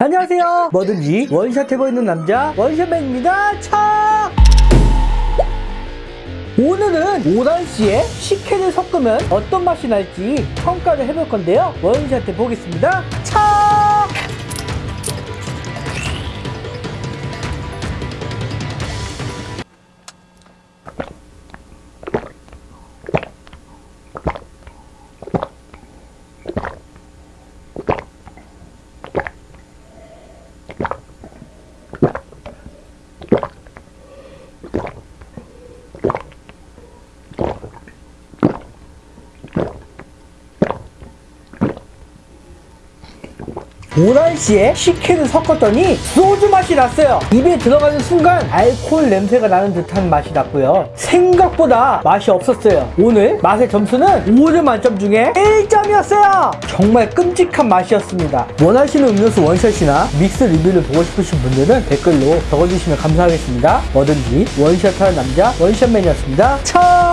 안녕하세요. 뭐든지 원샷 해보이는 남자 원샷맨입니다. 차! 오늘은 오란씨에 식혜를 섞으면 어떤 맛이 날지 평가를 해볼 건데요. 원샷 해보겠습니다. 차 오란씨에 식혜를 섞었더니 소주 맛이 났어요. 입에 들어가는 순간 알코올 냄새가 나는 듯한 맛이 났고요. 생각보다 맛이 없었어요. 오늘 맛의 점수는 5점 만점 중에 1점이었어요. 정말 끔찍한 맛이었습니다. 원하시는 음료수 원샷이나 믹스 리뷰를 보고 싶으신 분들은 댓글로 적어주시면 감사하겠습니다. 뭐든지 원샷하는 남자 원샷맨이었습니다. 참